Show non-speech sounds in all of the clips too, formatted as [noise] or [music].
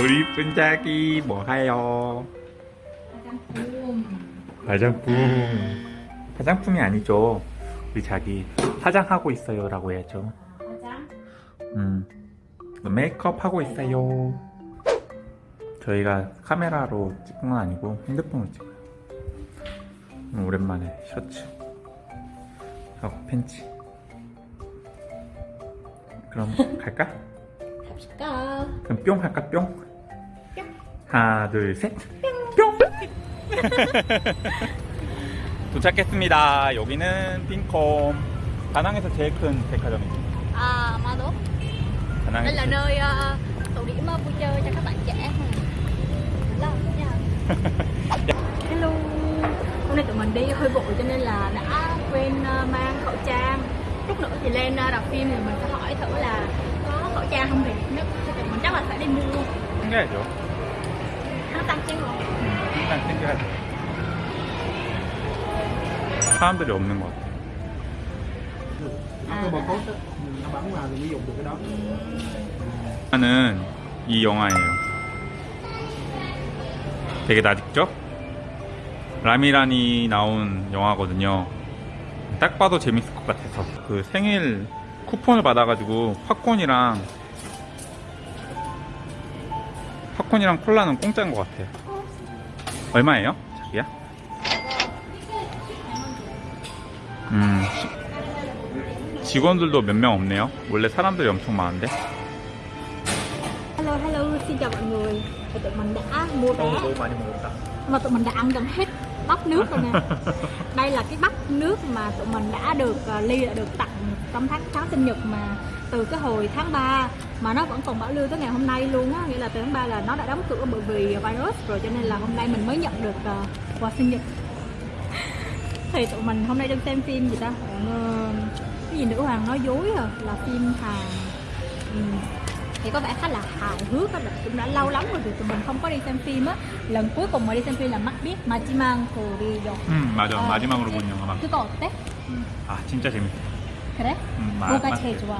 우리 이쁜 자기 뭐 하요? 화장품. 화장품. 화장품이 아니죠. 우리 자기 화장하고 있어요 라고 해야죠. 화장. 음. 메이크업 하고 있어요. 저희가 카메라로 찍은 건 아니고 핸드폰으로 찍어요. 음, 오랜만에 셔츠 하고 팬츠. 그럼 갈까? [laughs] 갑시다. 그럼 뿅 할까 뿅? 뿅. 하나 둘 셋. 뿅. [laughs] 도착했습니다. 여기는 빈콤. 다낭에서 제일 큰 백화점입니다. À, Mado. Đây 다낭에서 là nơi uh, tụ điểm uh, vui chơi cho các bạn trẻ. Lâu nha. [laughs] Hello. Hôm nay tụi mình đi hơi vội cho nên là đã quên uh, mang khẩu trang. Lúc nữa thì lên uh, rạp phim thì mình sẽ hỏi thử là có khẩu trang không thì nhất thì tụi mình chắc là phải đi mua. 챙겨야 일단 챙겨야죠. 사람들이 없는 것 같아. dùng được cái đó 영화는 이 영화예요. 되게 낯익죠? 라미란이 나온 영화거든요. 딱 봐도 재밌을 것 같아서 그 생일 쿠폰을 받아가지고 팝콘이랑 팝콘이랑 콜라는 공짜인 것 같아요. 얼마예요? 자기야? 음 시- 직원들도 몇 명 없네요. 원래 사람들이 엄청 많은데. Hello hello, xin chào mọi người. Thì tụi mình đã mua vé mà tụi mình đã ăn gần hết bắp nước rồi nè. Đây là cái bắp nước mà tụi mình đã được uh, ly đã được tặng trong tháng tháng sinh nhật mà từ cái hồi tháng 3 mà nó vẫn còn bảo lưu tới ngày hôm nay luôn á, nghĩa là từ tháng 3 là nó đã đóng cửa bởi vì virus rồi cho nên là hôm nay mình mới nhận được uh, quà sinh nhật. [laughs] Thì tụi mình hôm nay đang xem phim gì ta? Ờ, cái gì nữ hoàng nói dối à, là phim Hàn. Ừ. thì có vẻ khá là hài hước á, là cũng đã lâu lắm rồi thì tụi mình không có đi xem phim á lần cuối cùng mà đi xem phim là mắt biết mà chỉ mang cô đi rồi 음 맞아 아, 마지막으로 본 영화 막. 그거 어때? 아 진짜 재밌어. 그래? 음, 마- 누가 마- 제일 좋아?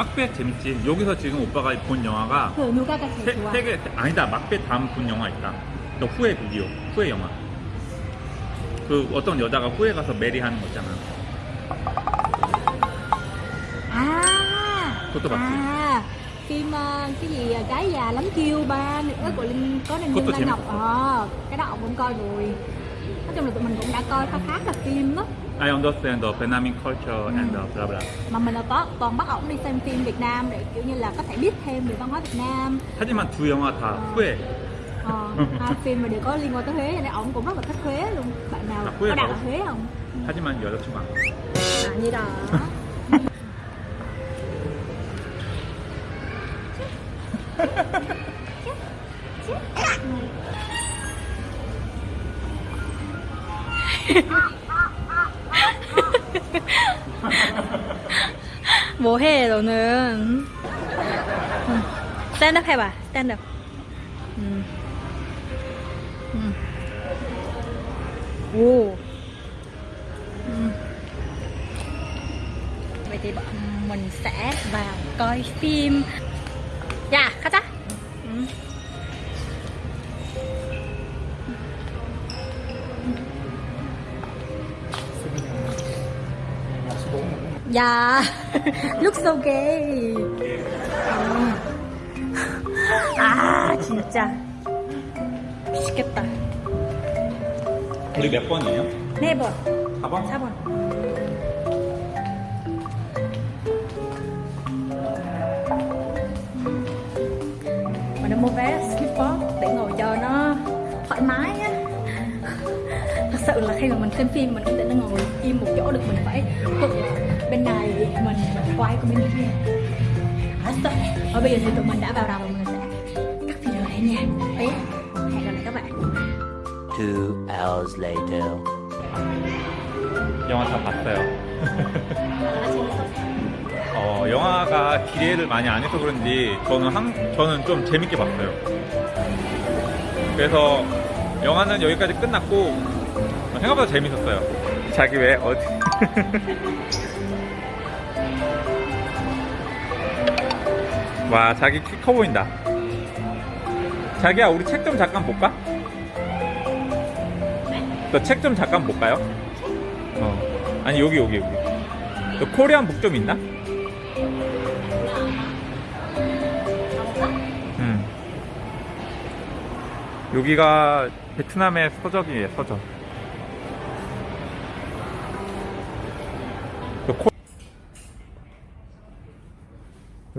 막벳 재밌지. 여기서 지금 오빠가 본 영화가 그 누가가 제일 세, 좋아? 세 개, 아니다. 막벳 다음 본 영화 있다. 너 후회 비디오, 후회 영화. 그 어떤 여자가 후회 가서 메리 하는 거 있잖아. tôi bảo gì? à phim cái gì ờ, gái già lắm kêu ba nữa của linh có nên Cô Dương tôi Lan chém. Ngọc ờ cái đó ông cũng coi rồi nói chung là tụi mình cũng đã coi khá khá là phim đó I understand the Vietnamese culture and the blah blah. mà mình là có toàn bắt ổng đi xem phim Việt Nam để kiểu như là có thể biết thêm về văn hóa Việt Nam 하지만 두 영화 다 후회. Ờ, [laughs] hai phim mà đều có liên quan tới Huế cho nên ổng cũng rất là thích Huế luôn bạn nào À, Huế có đặt hả? ở Huế không 하지만 여자친구 안. à, như đó 뭐해 너는 응. 스탠드업 해봐 스탠드업 음. 음. 오 음. vậy thì bọn mình sẽ vào coi phim dạ 가자 음. 야 look so gay 음. 아 진짜 미치겠다 우리 몇 번이에요? 네번 4번? 4번 mình đã mua vé sleeper để ngồi cho nó thoải mái á thật sự là khi mà mình xem phim mình không thể nó ngồi im một chỗ được mình phải quật bên này mình quay qua bên kia Hết rồi. Và bây giờ thì tụi mình đã vào đầu và mình sẽ cắt video này nha Đấy, hẹn gặp lại các bạn Two hours later. 영화 다 봤어요. 어, 영화가 기대를 많이 안 해서 그런지 저는 한, 저는 좀 재밌게 봤어요. 그래서 영화는 여기까지 끝났고 생각보다 재밌었어요. 자기 왜 어디? 와 자기 키 커 보인다. 자기야 우리 책 좀 잠깐 볼까? 너 책 좀 잠깐 볼까요? 어 아니 여기 여기 여기 너 코리안 북 좀 있나? 음 여기가 베트남의 서적이에요 서적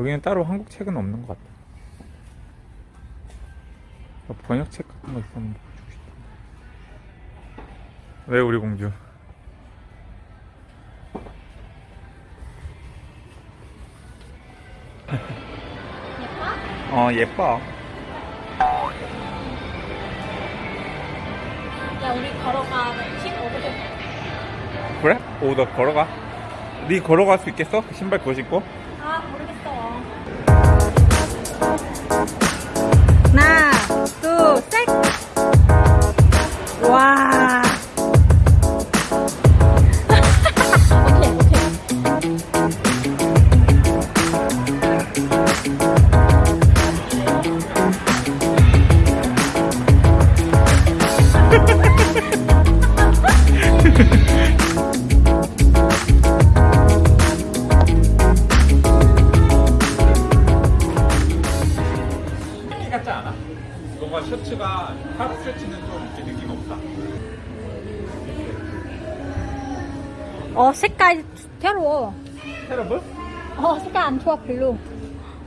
여기는 따로 한국 책은 없는 것너 번역책 같은 거 있으면 보여주고 싶다 왜 우리 공주. 어 예뻐. 야 우리 걸어가. 15분 그래? 오너 걸어가? 네 걸어갈 수 있겠어? 그 신발 그거 신고? 아 모르겠어. 하나 둘셋. 와 어 색깔 새로워 테러블? 어 색깔 안 좋아 별로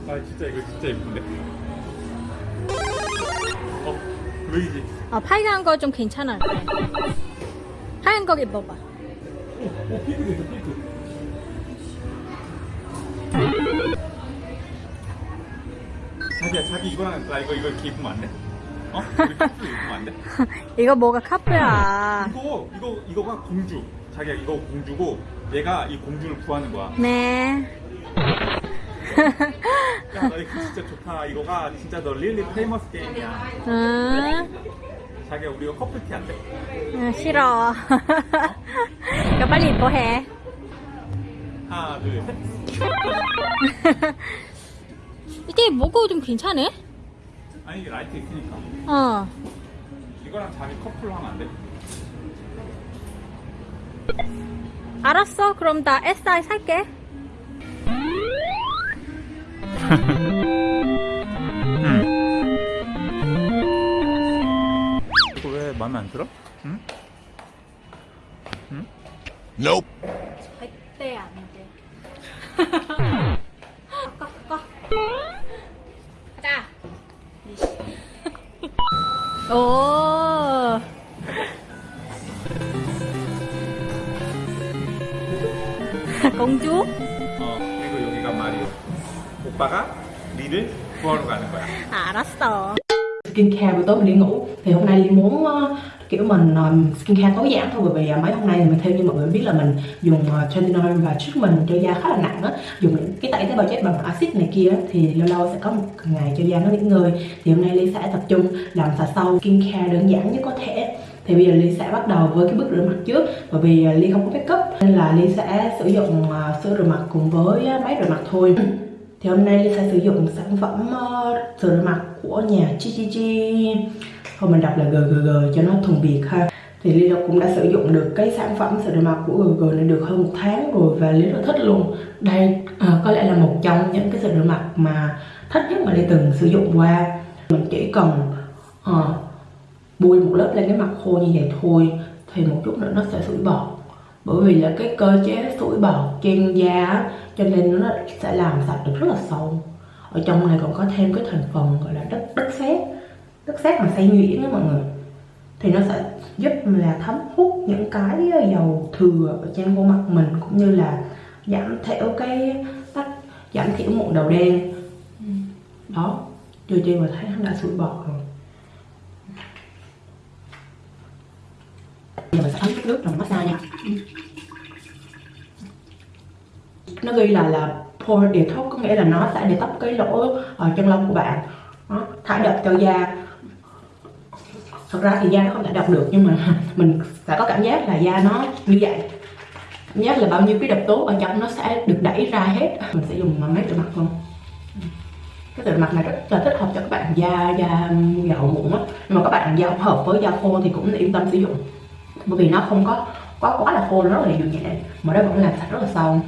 아 진짜 이거 진짜 예쁜데 어 보이지? 어 빨간 거좀 괜찮아 하얀 거 입어봐 오 핑크도 있어 핑크 자기야 자기 이거랑 나 이거 이거 이렇게 입으면 안 돼? 어? 커플 입으면 안 돼? [laughs] 이거 뭐가 카프야 이거 이거 이거가 공주 자기야 이거 공주고 얘가 이 공주를 구하는 거야. 네. 야 너 이거 진짜 좋다. 이거가 진짜 너 릴리 페이머스 게임이야. 응, 자기야 우리 이거 커플티 안 돼? 응 싫어. 이거 빨리 입어 해. 하나 둘 셋. 이게 뭐가 좀 괜찮네? 아니 이게 라이트 있으니까. 어. 이거랑 자기 커플로 하면 안 돼? 알았어 그럼 나 SI 살게 이거 왜 마음에 안 들어? 응? 응? Nope. 절대 안돼 꺾어 꺾어 가자 오 공주? 어 그리고 여기가 마리오 오빠가 리를 구하러 가는 거야 아, 알았어 skincare buổi tối mình đi ngủ thì hôm nay Ly muốn ờ, kiểu mình ờ, skincare tối giản thôi bởi vì ờ, mấy hôm nay thì mình theo như mọi người biết là mình dùng uh, tretinoin và treatment cho da khá là nặng á dùng những cái tẩy tế bào chết bằng axit này kia á, thì lâu lâu sẽ có một ngày cho da nó nghỉ ngơi thì hôm nay Ly sẽ tập trung làm sạch sâu skincare đơn giản nhất có thể thì bây giờ Ly sẽ bắt đầu với cái bước rửa mặt trước. Bởi vì à, Ly không có make up nên là Ly sẽ sử dụng à, sữa rửa mặt cùng với à, máy rửa mặt thôi. [clears throat] Thì hôm nay Ly sẽ sử dụng sản phẩm sữa rửa mặt của nhà Chi Chi Chi. Thôi mình đọc là GGG cho nó thuần Việt ha. Thì Ly cũng đã sử dụng được cái sản phẩm sữa rửa mặt của GGG này được hơn một tháng rồi và Ly rất thích luôn. Đây ờ, có lẽ là một trong những cái sữa rửa mặt mà thích nhất mà Ly từng sử dụng qua. Mình chỉ cần ờ, bôi một lớp lên cái mặt khô như vậy thôi thì một chút nữa nó sẽ sủi bọt. Bởi vì là cái cơ chế sủi bọt trên da cho nên nó sẽ làm sạch được rất là sâu. Ở trong này còn có thêm cái thành phần gọi là đất đất sét. Đất sét mà xay nhuyễn á mọi người. Thì nó sẽ giúp là thấm hút những cái dầu thừa ở trên khuôn mặt mình cũng như là giảm thiểu cái tắc giảm thiểu mụn đầu đen. Đó chưa chi mà thấy nó đã sủi bọt rồi giờ mình sẽ thấm chút nước rồi massage nha nó ghi là là pore detox có nghĩa là nó sẽ detox cái lỗ ở chân lông của bạn đó, thải độc cho da thật ra thì da nó không thể độc được nhưng mà mình sẽ có cảm giác là da nó như vậy cảm giác là bao nhiêu cái độc tố ở trong nó sẽ được đẩy ra hết mình sẽ dùng máy rửa mặt luôn. cái rửa mặt này rất là thích hợp cho các bạn da da dầu mụn á nhưng mà các bạn da không hợp với da khô thì cũng yên tâm sử dụng bởi vì nó không có quá quá là khô, nó rất là dịu nhẹ. Mà nó vẫn làm sạch rất là sâu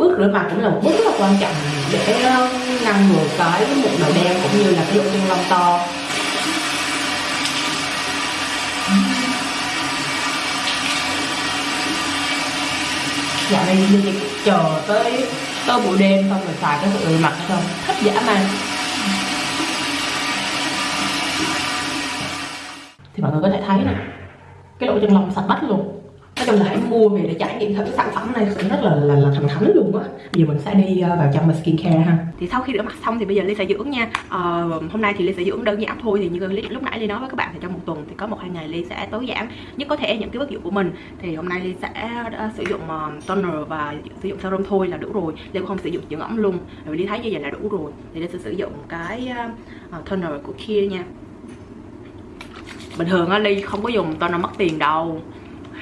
bước rửa mặt cũng là một bước rất là quan trọng để ờ, ngăn ngừa cái mụn đầu đen cũng như là cái lỗ chân lông to. Dạo này như chị chờ tới tới buổi đêm xong rồi xài cái rửa mặt xong, thích dã man. Thì mọi người có thể thấy nè cái lỗ chân lông sạch bách luôn. Nói chung là hãy mua về để trải nghiệm thử cái sản phẩm này. Cũng rất là là, là thần thánh luôn á. Bây giờ mình sẽ đi ờ, vào trong mà skincare ha. Thì sau khi rửa mặt xong thì bây giờ ly sẽ dưỡng nha. Ờ, hôm nay thì ly sẽ dưỡng đơn giản thôi. Thì như Ly, lúc nãy ly nói với các bạn thì trong một tuần thì có một hai ngày ly sẽ tối giản nhất có thể những cái bước dụng của mình. Thì hôm nay ly sẽ ờ, sử dụng ờ, toner và sử dụng serum thôi là đủ rồi. Ly cũng không sử dụng dưỡng ẩm luôn. Vì ly thấy như vậy là đủ rồi. Thì ly sẽ sử dụng cái toner của kia nha bình thường á ly không có dùng toner mất tiền đâu.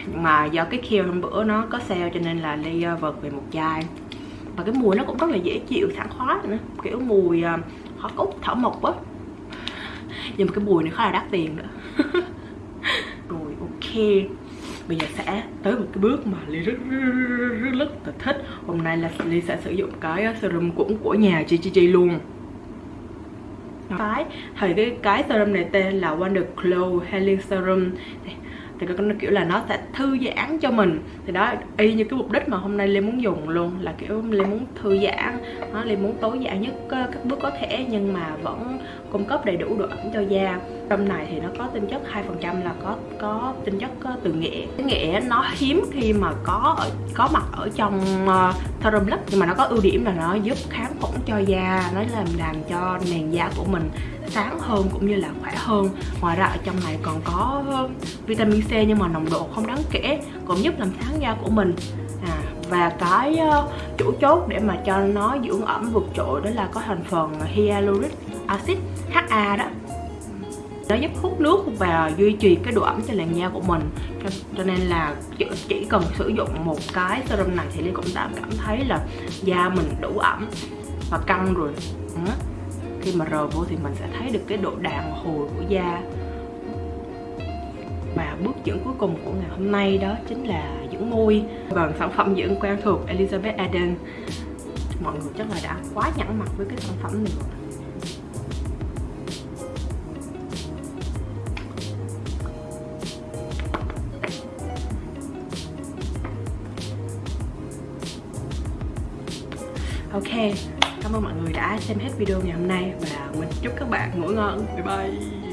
Nhưng mà do cái kia hôm bữa nó có sale cho nên là ly ờ, uh, vật về một chai. Và cái mùi nó cũng rất là dễ chịu sảng khoái nữa. Kiểu mùi ờ, hoa cúc thảo mộc á. Nhưng mà cái mùi này khá là đắt tiền nữa. [laughs] Rồi ok. Bây giờ sẽ tới một cái bước mà ly rất rất, rất, rất, rất là thích. Hôm nay là ly sẽ sử dụng cái ờ, serum cũng của nhà chi chi chi luôn cái thì cái cái serum này tên là Wonder Glow Healing Serum. Thì nó kiểu là nó sẽ thư giãn cho mình. Thì đó, y như cái mục đích mà hôm nay Lê muốn dùng luôn, là kiểu Lê muốn thư giãn. Nó Lê muốn tối giản nhất ờ, các bước có thể, nhưng mà vẫn cung cấp đầy đủ độ ẩm cho da trong này thì nó có tinh chất 2% là có có tinh chất có từ nghệ. Cái nghệ nó hiếm khi mà có ở, có mặt ở trong ờ, uh, serum lắm nhưng mà nó có ưu điểm là nó giúp kháng khuẩn cho da nó làm làm cho nền da của mình sáng hơn cũng như là khỏe hơn. Ngoài ra ở trong này còn có ờ, vitamin C nhưng mà nồng độ không đáng kể cũng giúp làm sáng da của mình. À, và cái ờ, uh, chủ chốt để mà cho nó dưỡng ẩm vượt trội đó là có thành phần hyaluronic acid HA đó nó giúp hút nước và duy trì cái độ ẩm cho làn da của mình. Cho, cho nên là chỉ cần sử dụng một cái serum này thì Ly cũng đã cảm thấy là da mình đủ ẩm và căng rồi. Ừ. khi mà rờ vô thì mình sẽ thấy được cái độ đàn hồi của da. Và bước dưỡng cuối cùng của ngày hôm nay đó chính là dưỡng môi. Bằng sản phẩm dưỡng quen thuộc Elizabeth Arden mọi người chắc là đã quá nhẵn mặt với cái sản phẩm này rồi. Ok, cảm ơn mọi người đã xem hết video ngày hôm nay và mình chúc các bạn ngủ ngon. Bye bye.